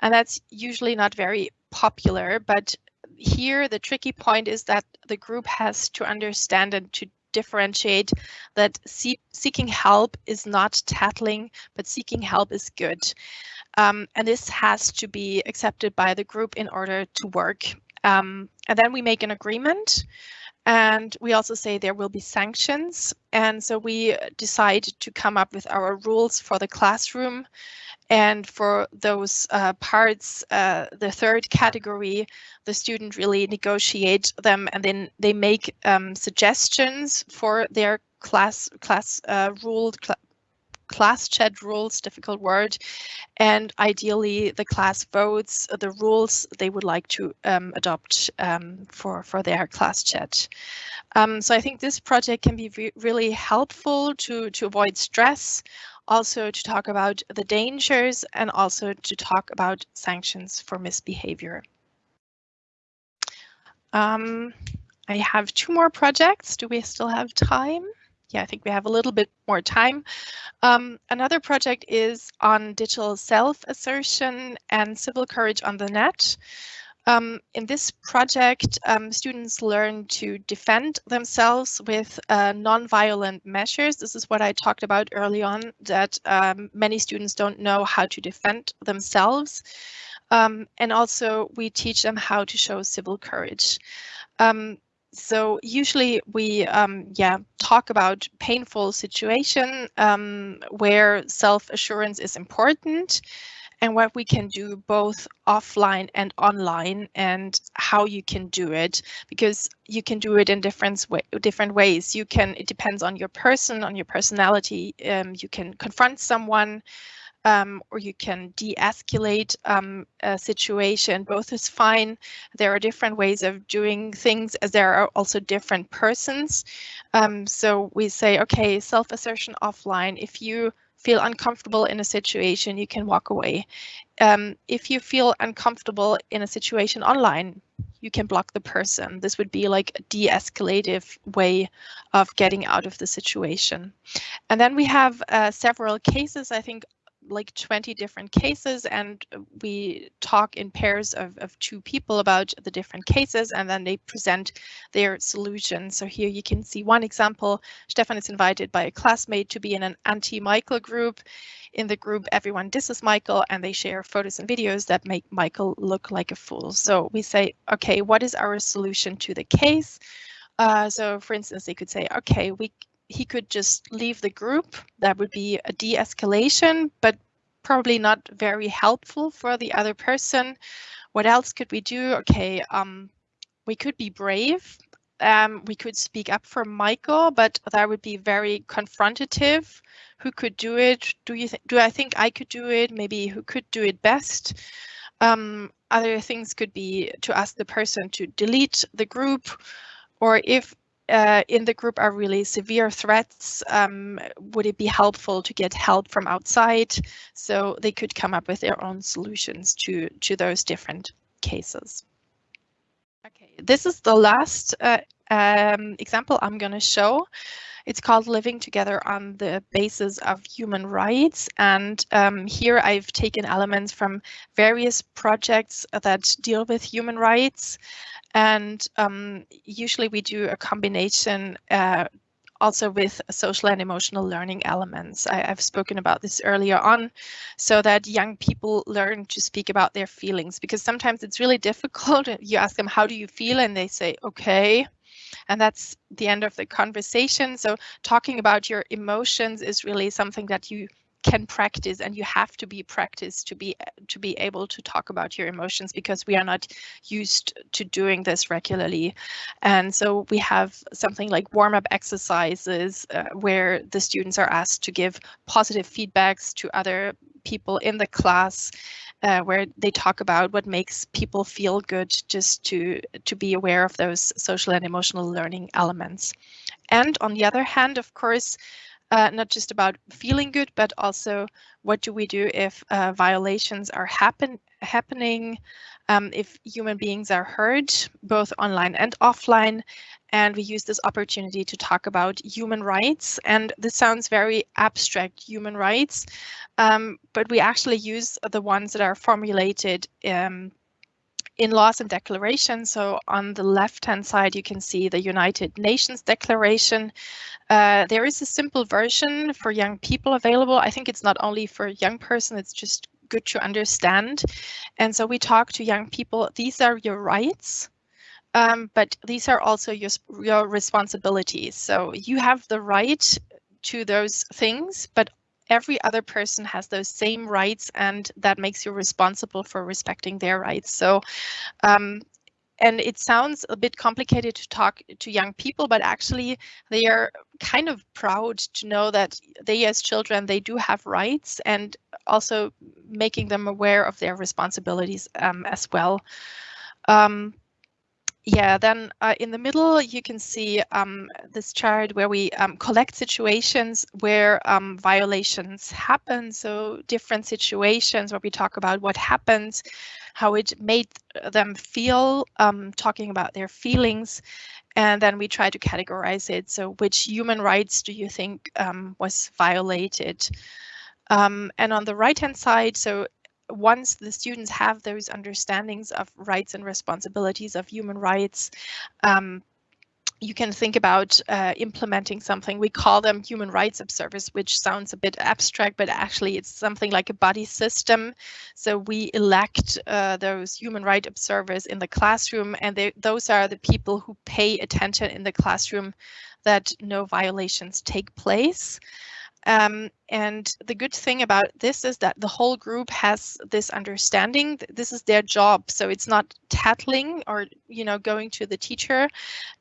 And that's usually not very popular, but here the tricky point is that the group has to understand and to differentiate that see seeking help is not tattling, but seeking help is good. Um, and this has to be accepted by the group in order to work. Um, and then we make an agreement and we also say there will be sanctions. And so we decide to come up with our rules for the classroom and for those uh, parts, uh, the third category, the student really negotiate them and then they make um, suggestions for their class class uh, ruled cl class chat rules, difficult word, and ideally the class votes the rules they would like to um, adopt um, for, for their class chat. Um, so I think this project can be re really helpful to, to avoid stress, also to talk about the dangers and also to talk about sanctions for misbehavior. Um, I have two more projects. Do we still have time? Yeah, I think we have a little bit more time. Um, another project is on digital self-assertion and civil courage on the net. Um, in this project, um, students learn to defend themselves with uh, non-violent measures. This is what I talked about early on, that um, many students don't know how to defend themselves. Um, and also we teach them how to show civil courage. Um, so usually we um, yeah talk about painful situation where self-assurance is important and what we can do both offline and online and how you can do it because you can do it in different way, different ways you can it depends on your person on your personality um, you can confront someone um, or you can de-escalate um, a situation. Both is fine. There are different ways of doing things as there are also different persons. Um, so we say, okay, self-assertion offline. If you feel uncomfortable in a situation, you can walk away. Um, if you feel uncomfortable in a situation online, you can block the person. This would be like a de-escalative way of getting out of the situation. And then we have uh, several cases, I think like 20 different cases and we talk in pairs of, of two people about the different cases and then they present their solution. So here you can see one example. Stefan is invited by a classmate to be in an anti-Michael group. In the group, everyone disses Michael and they share photos and videos that make Michael look like a fool. So we say, okay, what is our solution to the case? Uh, so for instance, they could say, okay, we he could just leave the group. That would be a de-escalation, but probably not very helpful for the other person. What else could we do? Okay, um, we could be brave. Um, we could speak up for Michael, but that would be very confrontative. Who could do it? Do you? Do I think I could do it? Maybe who could do it best? Um, other things could be to ask the person to delete the group, or if uh, in the group are really severe threats, um, would it be helpful to get help from outside? So they could come up with their own solutions to, to those different cases. Okay, this is the last uh, um, example I'm going to show. It's called Living Together on the Basis of Human Rights. And um, here I've taken elements from various projects that deal with human rights. And um, usually we do a combination uh, also with social and emotional learning elements. I, have spoken about this earlier on, so that young people learn to speak about their feelings, because sometimes it's really difficult. You ask them, how do you feel? And they say, okay. And that's the end of the conversation. So talking about your emotions is really something that you can practice and you have to be practiced to be to be able to talk about your emotions because we are not used to doing this regularly and so we have something like warm-up exercises uh, where the students are asked to give positive feedbacks to other people in the class uh, where they talk about what makes people feel good just to to be aware of those social and emotional learning elements and on the other hand of course uh, not just about feeling good, but also what do we do if uh, violations are happen happening, um, if human beings are hurt, both online and offline. And we use this opportunity to talk about human rights. And this sounds very abstract, human rights, um, but we actually use the ones that are formulated um, in laws and declarations. So on the left-hand side, you can see the United Nations Declaration. Uh, there is a simple version for young people available. I think it's not only for young person, it's just good to understand. And so we talk to young people, these are your rights, um, but these are also your, your responsibilities. So you have the right to those things, but every other person has those same rights and that makes you responsible for respecting their rights. So um, and it sounds a bit complicated to talk to young people, but actually they are kind of proud to know that they as children, they do have rights and also making them aware of their responsibilities um, as well. Um, yeah, then uh, in the middle, you can see um, this chart where we um, collect situations where um, violations happen. So different situations where we talk about what happens, how it made them feel, um, talking about their feelings, and then we try to categorize it. So which human rights do you think um, was violated? Um, and on the right hand side, so once the students have those understandings of rights and responsibilities of human rights, um, you can think about uh, implementing something. We call them human rights observers, which sounds a bit abstract, but actually it's something like a buddy system. So we elect uh, those human rights observers in the classroom, and they, those are the people who pay attention in the classroom that no violations take place. Um, and the good thing about this is that the whole group has this understanding. This is their job. So it's not tattling or, you know, going to the teacher.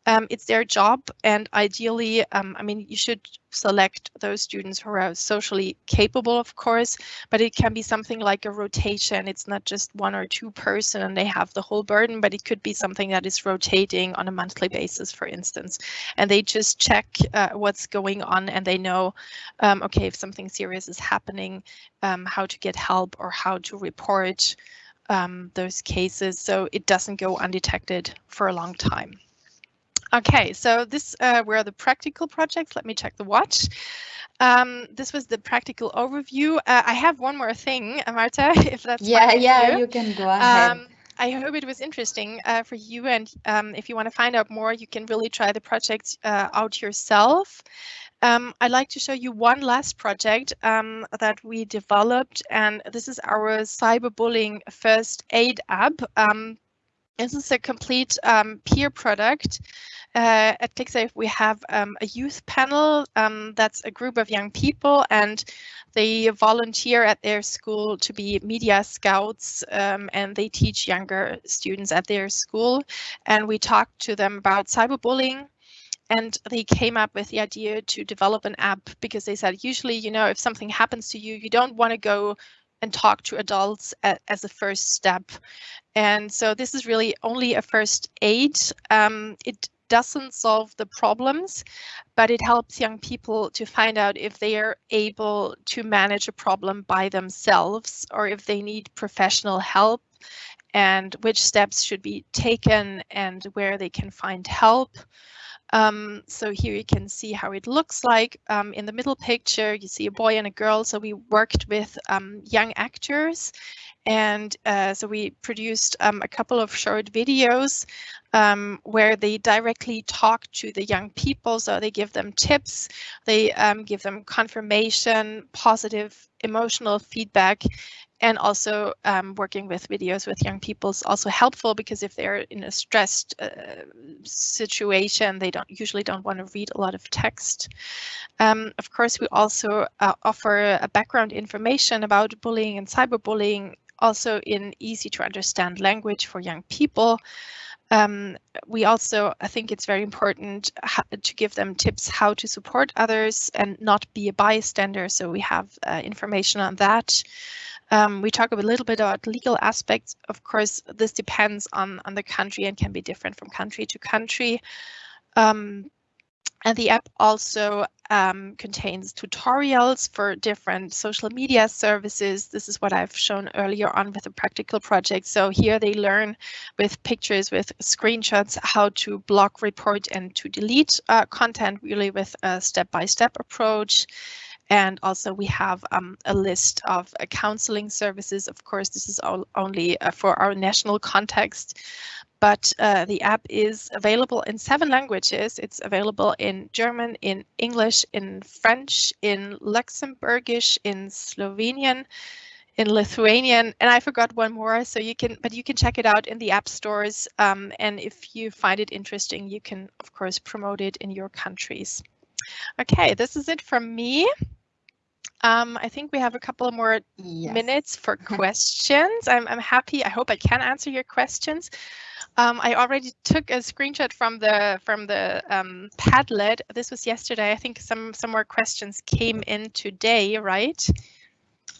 Um, it's their job. And ideally, um, I mean, you should select those students who are socially capable, of course, but it can be something like a rotation. It's not just one or two person and they have the whole burden, but it could be something that is rotating on a monthly basis, for instance. And they just check uh, what's going on and they know, um, okay, if something something serious is happening, um, how to get help or how to report um, those cases so it doesn't go undetected for a long time. Okay, so this uh, were the practical projects. Let me check the watch. Um, this was the practical overview. Uh, I have one more thing, Marta, if that's yeah, yeah, you. you. can go ahead. Um, I hope it was interesting uh, for you. And um, if you want to find out more, you can really try the project uh, out yourself. Um, I'd like to show you one last project um, that we developed, and this is our cyberbullying first aid app. Um, this is a complete um, peer product. Uh, at klicksafe, we have um, a youth panel um, that's a group of young people, and they volunteer at their school to be media scouts, and they teach younger students at their school. And we talk to them about cyberbullying, and they came up with the idea to develop an app because they said usually you know if something happens to you you don't want to go and talk to adults as a first step and so this is really only a first aid um, it doesn't solve the problems but it helps young people to find out if they are able to manage a problem by themselves or if they need professional help and which steps should be taken and where they can find help. Um, so here you can see how it looks like. Um, in the middle picture, you see a boy and a girl. So we worked with um, young actors and uh, so we produced um, a couple of short videos um, where they directly talk to the young people. So they give them tips, they um, give them confirmation, positive emotional feedback, and also um, working with videos with young people is also helpful because if they're in a stressed uh, situation, they don't usually don't want to read a lot of text. Um, of course, we also uh, offer a background information about bullying and cyberbullying, also in easy to understand language for young people. Um, we also, I think it's very important to give them tips how to support others and not be a bystander. So we have uh, information on that. Um, we talk a little bit about legal aspects. Of course, this depends on, on the country and can be different from country to country. Um, and the app also um, contains tutorials for different social media services. This is what I've shown earlier on with the practical project. So here they learn with pictures, with screenshots, how to block, report, and to delete uh, content really with a step-by-step -step approach. And also we have um, a list of uh, counseling services. Of course, this is all, only uh, for our national context, but uh, the app is available in seven languages. It's available in German, in English, in French, in Luxembourgish, in Slovenian, in Lithuanian, and I forgot one more. So you can, but you can check it out in the app stores. Um, and if you find it interesting, you can, of course, promote it in your countries. Okay, this is it from me. Um, I think we have a couple more yes. minutes for questions. I'm, I'm happy. I hope I can answer your questions. Um, I already took a screenshot from the from the um, Padlet. This was yesterday. I think some some more questions came in today, right?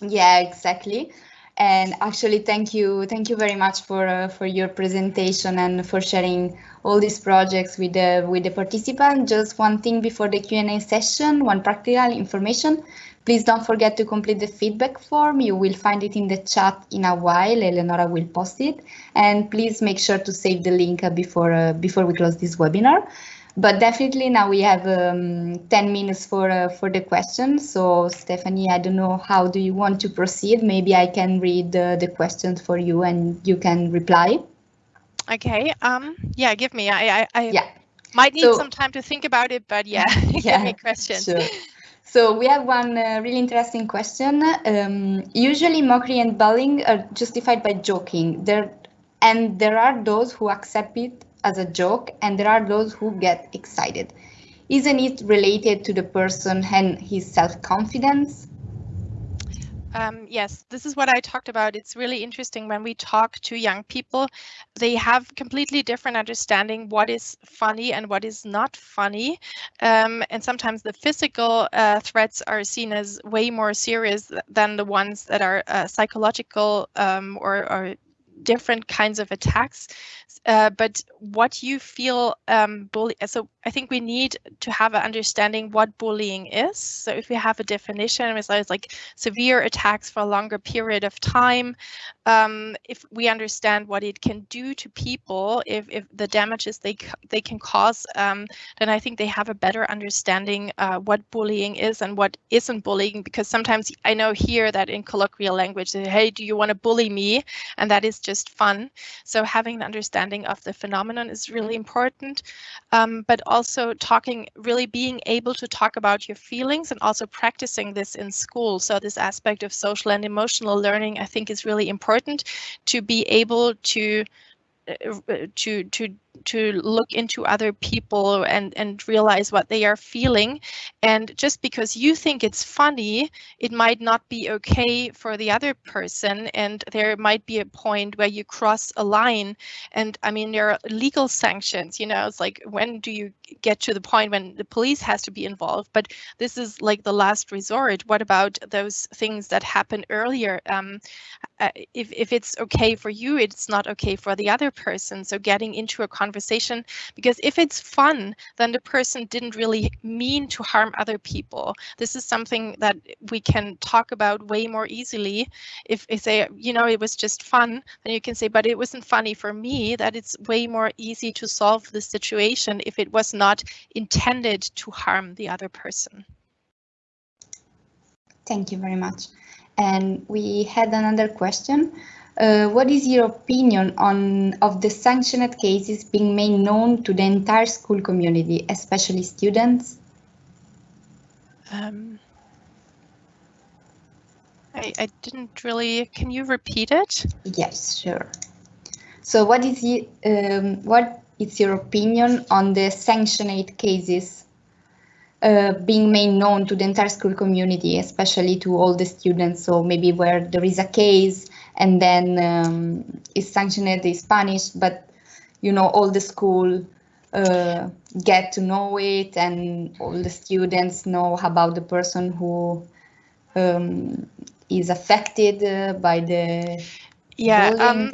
Yeah, exactly. And actually, thank you, thank you very much for uh, for your presentation and for sharing all these projects with the with the participants. Just one thing before the Q and A session, one practical information. Please don't forget to complete the feedback form. You will find it in the chat in a while. Eleonora will post it. And please make sure to save the link before, uh, before we close this webinar. But definitely now we have um, 10 minutes for uh, for the questions. So Stephanie, I don't know how do you want to proceed. Maybe I can read uh, the questions for you and you can reply. Okay. Um. Yeah. Give me. I. I. I yeah. Might need so, some time to think about it, but yeah, yeah give me questions. Sure. So we have one uh, really interesting question. Um, usually mockery and bullying are justified by joking. There, and there are those who accept it as a joke and there are those who get excited. Isn't it related to the person and his self-confidence? Um, yes, this is what I talked about. It's really interesting when we talk to young people, they have completely different understanding what is funny and what is not funny. Um, and sometimes the physical uh, threats are seen as way more serious than the ones that are uh, psychological um, or, or different kinds of attacks. Uh, but what you feel um, bully, so I think we need to have an understanding what bullying is. So if we have a definition, it's like severe attacks for a longer period of time. Um, if we understand what it can do to people, if, if the damages they they can cause, um, then I think they have a better understanding uh, what bullying is and what isn't bullying. Because sometimes I know here that in colloquial language, hey, do you want to bully me? And that is just fun. So having an understanding of the phenomenon is really important. Um, but also talking, really being able to talk about your feelings and also practicing this in school. So this aspect of social and emotional learning, I think is really important to be able to uh, to to to look into other people and and realize what they are feeling. And just because you think it's funny it might not be okay for the other person. And there might be a point where you cross a line. And i mean there are legal sanctions you know it's like when do you get to the point when the police has to be involved? But this is like the last resort. What about those things that happen earlier? Um, uh, if, if it's okay for you it's not okay for the other person. So getting into a conversation because if it's fun then the person didn't really mean to harm other people this is something that we can talk about way more easily if they say you know it was just fun then you can say but it wasn't funny for me that it's way more easy to solve the situation if it was not intended to harm the other person Thank you very much. And we had another question. Uh, what is your opinion on of the sanctioned cases being made known to the entire school community, especially students? Um, I, I didn't really. Can you repeat it? Yes, sure. So, what is um, what is your opinion on the sanctioned cases uh, being made known to the entire school community, especially to all the students. So maybe where there is a case and then um, is sanctioned is punished, but you know all the school uh, get to know it and all the students know about the person who um, is affected uh, by the yeah um,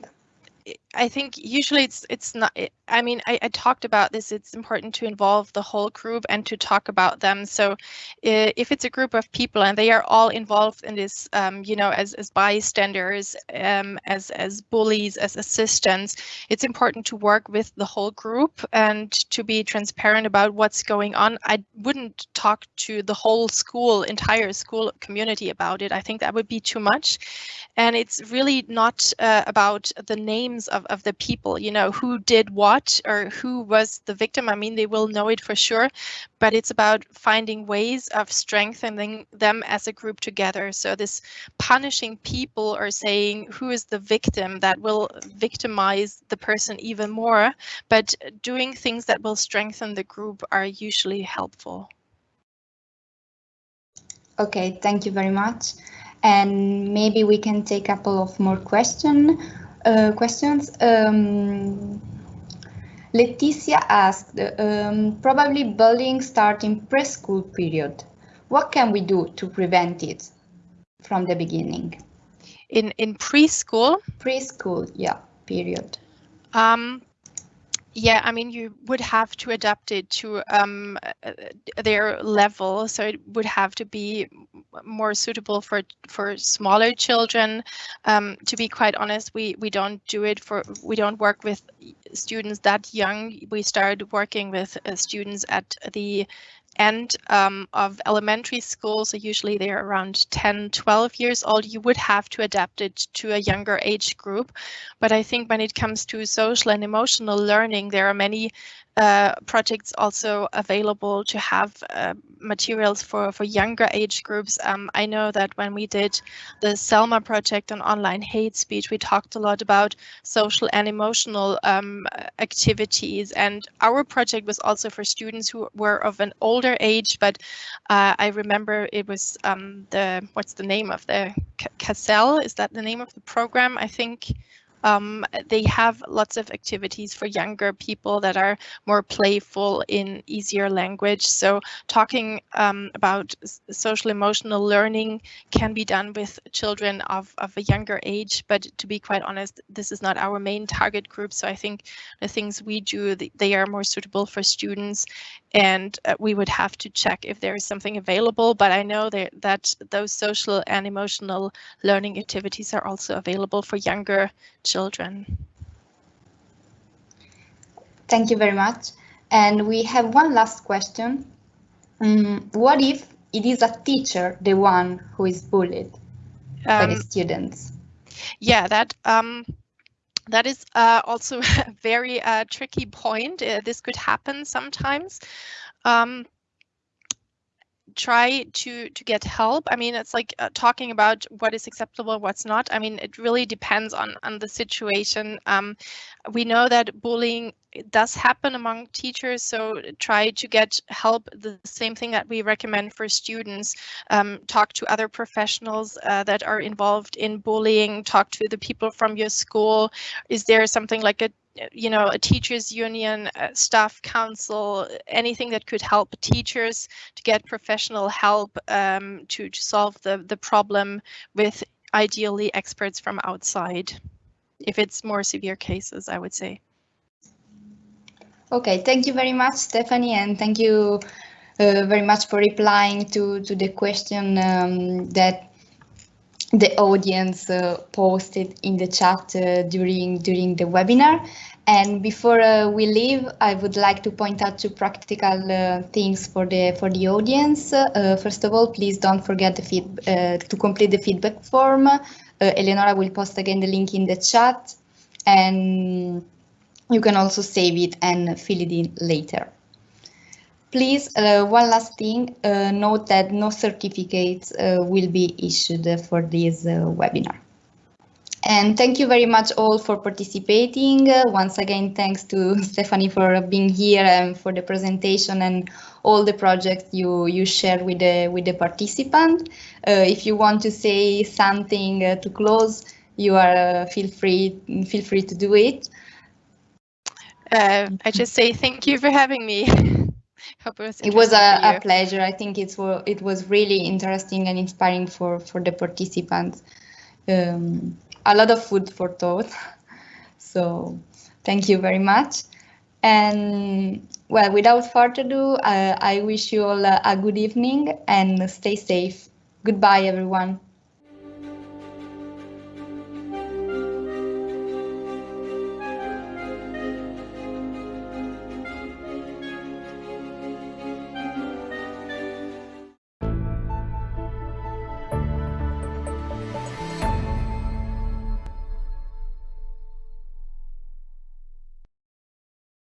I think usually it's it's not. I mean, I, I, talked about this. It's important to involve the whole group and to talk about them. So, if it's a group of people and they are all involved in this, um, you know, as as bystanders, um, as as bullies, as assistants, it's important to work with the whole group and to be transparent about what's going on. I wouldn't talk to the whole school, entire school community about it. I think that would be too much, and it's really not uh, about the names of of the people, you know, who did what or who was the victim. I mean, they will know it for sure, but it's about finding ways of strengthening them as a group together. So this punishing people or saying who is the victim that will victimize the person even more, but doing things that will strengthen the group are usually helpful. Okay, thank you very much. And maybe we can take a couple of more questions. Uh, questions. Um, Leticia asked, um, probably bullying starting preschool period. What can we do to prevent it from the beginning? In in preschool? Preschool, yeah, period. Um, yeah, I mean, you would have to adapt it to um, uh, their level, so it would have to be more suitable for for smaller children. Um, to be quite honest, we we don't do it for we don't work with students that young. We started working with uh, students at the end um, of elementary school, so usually they're around 10, 12 years old, you would have to adapt it to a younger age group. But I think when it comes to social and emotional learning, there are many uh, projects also available to have uh, materials for, for younger age groups. Um, I know that when we did the Selma project on online hate speech, we talked a lot about social and emotional um, activities. And our project was also for students who were of an older age, but uh, I remember it was um, the, what's the name of the, CASEL, is that the name of the program? I think um, they have lots of activities for younger people that are more playful in easier language. So talking um, about social emotional learning can be done with children of, of a younger age, but to be quite honest, this is not our main target group. So I think the things we do, they are more suitable for students and uh, we would have to check if there is something available. But I know that, that those social and emotional learning activities are also available for younger children. Thank you very much. And we have one last question. Um, what if it is a teacher, the one who is bullied um, by the um, students? Yeah, that um, that is uh, also a very uh, tricky point. Uh, this could happen sometimes. Um, try to to get help. I mean it's like uh, talking about what is acceptable what's not. I mean it really depends on on the situation. Um, we know that bullying does happen among teachers so try to get help. The same thing that we recommend for students um, talk to other professionals uh, that are involved in bullying talk to the people from your school. Is there something like a you know, a teachers union, a staff council, anything that could help teachers to get professional help um, to, to solve the, the problem with ideally experts from outside, if it's more severe cases, I would say. Okay, thank you very much, Stephanie, and thank you uh, very much for replying to, to the question um, that the audience uh, posted in the chat uh, during during the webinar. And before uh, we leave, I would like to point out two practical uh, things for the for the audience. Uh, first of all, please don't forget the feed, uh, to complete the feedback form. Eleonora will post again the link in the chat, and you can also save it and fill it in later. Please, uh, one last thing, uh, note that no certificates uh, will be issued for this uh, webinar. And thank you very much all for participating. Uh, once again, thanks to Stephanie for being here and for the presentation and all the projects you, you share with the, with the participant. Uh, if you want to say something to close, you are feel free feel free to do it. I just say thank you for having me. Hope it was, it was a, a, pleasure. I think it's it was really interesting and inspiring for for the participants. Um, a lot of food for thought. So thank you very much. And well, without further ado, uh, I wish you all a, a good evening and stay safe. Goodbye, everyone.